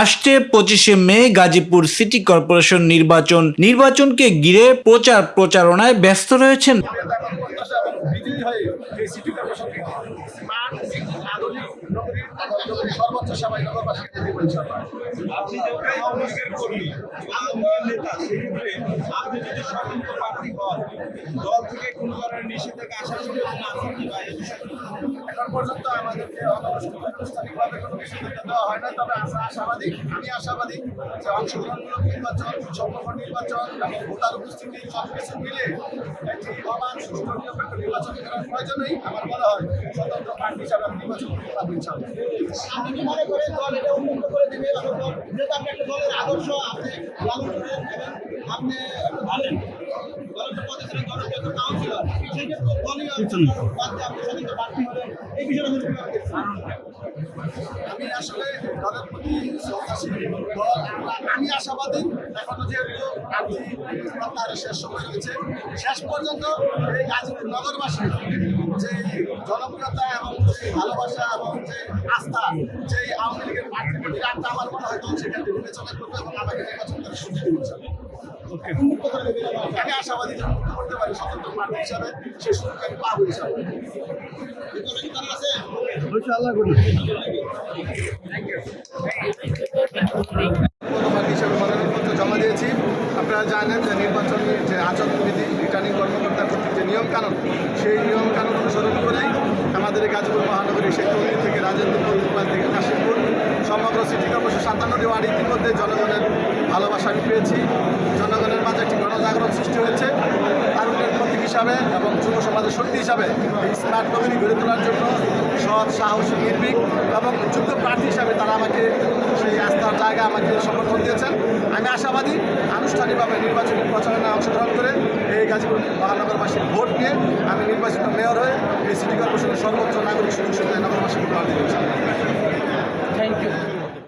আসছে পঁচিশে মে Gazipur city corporation নির্বাচন। নির্বাচনকে ঘিরে প্রচার প্রচারণায় ব্যস্ত রয়েছেন। নিষেধাজ্ঞা আসার কি পর্যন্ত আমাদেরকে অনানুষ্ঠানিকভাবে কোনো নিষেধাজ্ঞা দেওয়া হয় না। তবে আমরা আশাবাদী, আমি আশাবাদী যে অংশগ্রহণমূলক নির্বাচন সম্পূর্ণ নির্বাচন এবং ভোটার উপস্থিতি সব কিছু মিলে একটি অবাধ সুষ্ঠু, নিরপেক্ষ নির্বাচন করার প্রয়োজনেই আমার মনে হয় স্বতন্ত্র প্রার্থী হিসাবে আমি নির্বাচন করতে পারব ইনশাআল্লাহ। আপনি কি মনে করেন দল এটা উন্মুক্ত করে দিবে? যেহেতু আপনি একটা দলের আদর্শ আপনি লালন করেন এবং আপনি ভালেন আমি আসলে দলের প্রতি আমি আশাবাদী, এখনও যেহেতু প্রত্যাহারের শেষ সময় রয়েছে, শেষ পর্যন্ত এই গাজীপুর নগরবাসী যে জনপ্রিয়তা এবং যে ভালোবাসা এবং যে আস্থা, যে আওয়ামী লীগের প্রার্থীর প্রতি আমার মনে হয় দল সেখানে বিবেচনা করবে এবং আমাকে নির্বাচন করে সুযোগ আমি আশাবাদী মুক্ত করতে পারি স্বতন্ত্র প্রার্থী হিসাবে সুযোগ আমি পাবো হিসাবে। জমা দিয়েছি। আপনারা জানেন যে নির্বাচনী যে আচরণবিধি রিটার্নিং কর্মকর্তা কর্তৃক যে নিয়মকানুন সেই নিয়মকানুন অনুসরণ করেই আমাদের গাজীপুর মহানগরী সেতুন্দি থেকে রাজেন্দ্রপুর থেকে কাশিমপুর সমগ্র সিটি কর্পোরেশন সাতান্নটি ওয়ার্ড ইতিমধ্যে জনগণের ভালোবাসা আমি পেয়েছি। জনগণের মাঝে একটি গণজাগরণ সৃষ্টি হয়েছে। তারুণ্যের প্রতীক হিসাবে এবং যুব সমাজের শক্তি হিসাবে এই স্মার্ট নগরী গড়ে তোলার জন্য সৎ, সাহসী, নির্ভীক এবং যোগ্য প্রার্থী হিসাবে তারা আমাকে সেই আস্থার জায়গা আমাকে সমর্থন দিয়েছেন। আমি আশাবাদী আনুষ্ঠানিকভাবে নির্বাচনী প্রচারণায় অংশগ্রহণ করে এই গাজীপুর মহানগরবাসীর ভোট নিয়ে আমি নির্বাচিত মেয়র হয়ে এই সিটি কর্পোরেশনের সর্বোচ্চ নাগরিক সুযোগ সুবিধা নগরবাসীকে উপহার চাই। Thank you